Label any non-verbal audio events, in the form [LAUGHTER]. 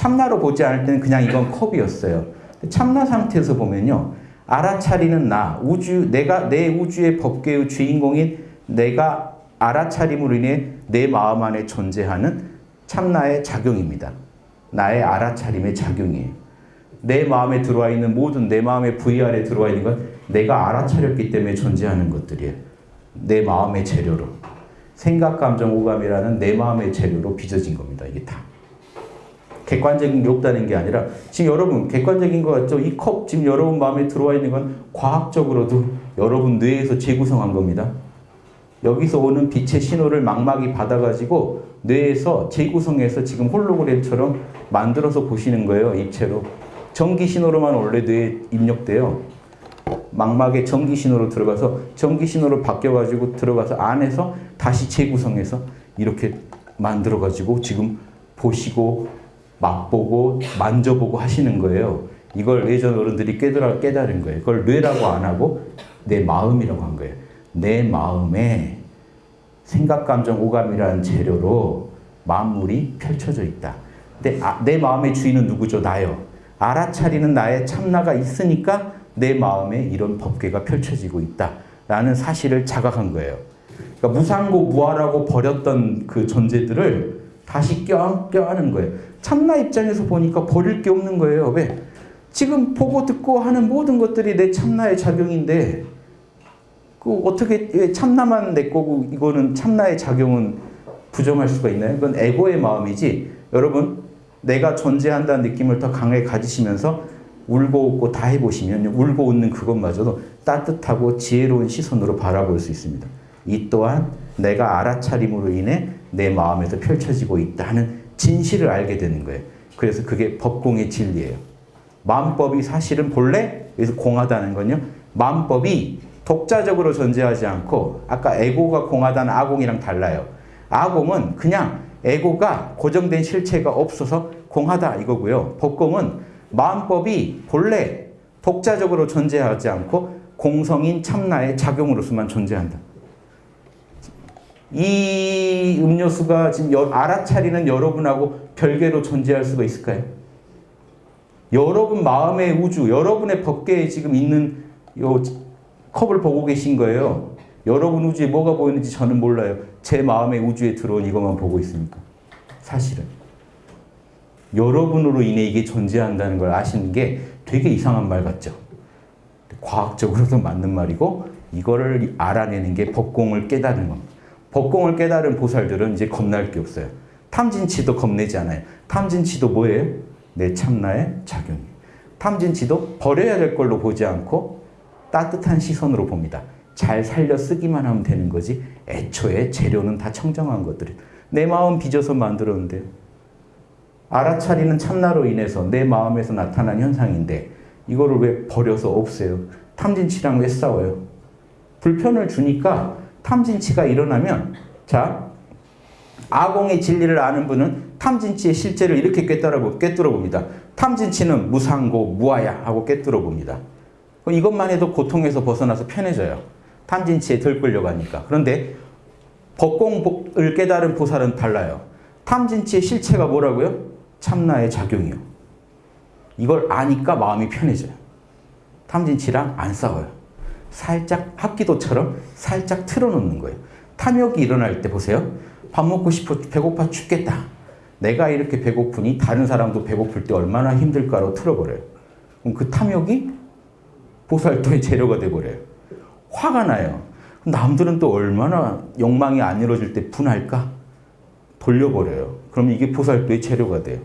참나로 보지 않을 때는 그냥 이건 컵이었어요. 참나 상태에서 보면요. 알아차리는 나, 우주, 내가 내 우주의 법계의 주인공인 내가 알아차림으로 인해 내 마음 안에 존재하는 참나의 작용입니다. 나의 알아차림의 작용이에요. 내 마음에 들어와 있는 모든 내 마음의 VR에 들어와 있는 건 내가 알아차렸기 때문에 존재하는 것들이에요. 내 마음의 재료로. 생각, 감정, 오감이라는 내 마음의 재료로 빚어진 겁니다. 이게 다. 객관적인 게 없다는 게 아니라 지금 여러분 객관적인 거 같죠? 이 컵 지금 여러분 마음에 들어와 있는 건 과학적으로도 여러분 뇌에서 재구성한 겁니다. 여기서 오는 빛의 신호를 망막이 받아가지고 뇌에서 재구성해서 지금 홀로그램처럼 만들어서 보시는 거예요. 입체로. 전기 신호로만 원래 뇌에 입력돼요. 망막에 전기 신호로 들어가서 전기 신호로 바뀌어가지고 들어가서 안에서 다시 재구성해서 이렇게 만들어가지고 지금 보시고 맛보고 만져보고 하시는 거예요. 이걸 예전 어른들이 깨달아, 깨달은 거예요. 그걸 뇌라고 안 하고 내 마음이라고 한 거예요. 내 마음에 생각, 감정, 오감이라는 재료로 만물이 펼쳐져 있다. 근데 아, 내 마음의 주인은 누구죠? 나요. 알아차리는 나의 참나가 있으니까 내 마음에 이런 법계가 펼쳐지고 있다 라는 사실을 자각한 거예요. 그러니까 무상고 무아라고 버렸던 그 존재들을 다시 껴, 껴안은 거예요. 참나 입장에서 보니까 버릴 게 없는 거예요. 왜? 지금 보고 듣고 하는 모든 것들이 내 참나의 작용인데 그 어떻게 참나만 내 거고 이거는 참나의 작용은 부정할 수가 있나요? 그건 에고의 마음이지. 여러분 내가 존재한다는 느낌을 더 강하게 가지시면서 울고 웃고 다 해보시면 울고 웃는 그것마저도 따뜻하고 지혜로운 시선으로 바라볼 수 있습니다. 이 또한 내가 알아차림으로 인해 내 마음에서 펼쳐지고 있다는 진실을 알게 되는 거예요. 그래서 그게 법공의 진리예요. 마음법이 사실은 본래 여기서 공하다는 건요. 마음법이 독자적으로 존재하지 않고 아까 에고가 공하다는 아공이랑 달라요. 아공은 그냥 에고가 고정된 실체가 없어서 공하다 이거고요. 법공은 마음법이 본래 독자적으로 존재하지 않고 공성인 참나의 작용으로서만 존재한다. 이 음료수가 지금 알아차리는 여러분하고 별개로 존재할 수가 있을까요? 여러분 마음의 우주, 여러분의 법계에 지금 있는 요 컵을 보고 계신 거예요. 여러분 우주에 뭐가 보이는지 저는 몰라요. 제 마음의 우주에 들어온 이것만 보고 있으니까. 사실은. 여러분으로 인해 이게 존재한다는 걸 아시는 게 되게 이상한 말 같죠. 과학적으로도 맞는 말이고 이거를 알아내는 게 법공을 깨달은 겁니다. 법공을 깨달은 보살들은 이제 겁날 게 없어요. 탐진치도 겁내지 않아요. 탐진치도 뭐예요? 내 참나의 작용이에요. 탐진치도 버려야 될 걸로 보지 않고 따뜻한 시선으로 봅니다. 잘 살려 쓰기만 하면 되는 거지 애초에 재료는 다 청정한 것들이 내 마음 빚어서 만들었는데 알아차리는 참나로 인해서 내 마음에서 나타난 현상인데 이거를 왜 버려서 없애요? 탐진치랑 왜 싸워요? 불편을 주니까 탐진치가 일어나면 자 아공의 진리를 아는 분은 탐진치의 실제를 이렇게 꿰뚫어, 꿰뚫어 봅니다. 탐진치는 무상고 무아야 하고 꿰뚫어 봅니다. 이것만 해도 고통에서 벗어나서 편해져요. 탐진치에 덜 끌려가니까. 그런데 법공을 깨달은 보살은 달라요. 탐진치의 실체가 뭐라고요? 참나의 작용이요. 이걸 아니까 마음이 편해져요. 탐진치랑 안 싸워요. 살짝 합기도처럼 살짝 틀어놓는 거예요. 탐욕이 일어날 때 보세요. 밥 먹고 싶어 배고파 죽겠다. 내가 이렇게 배고프니 다른 사람도 배고플 때 얼마나 힘들까로 틀어버려요. 그럼 그 탐욕이 보살도의 [LAUGHS] 재료가 돼버려요. 화가 나요. 남들은 또 얼마나 욕망이 안 이루어질 때 분할까? 돌려버려요. 그럼 이게 보살도의 재료가 돼요.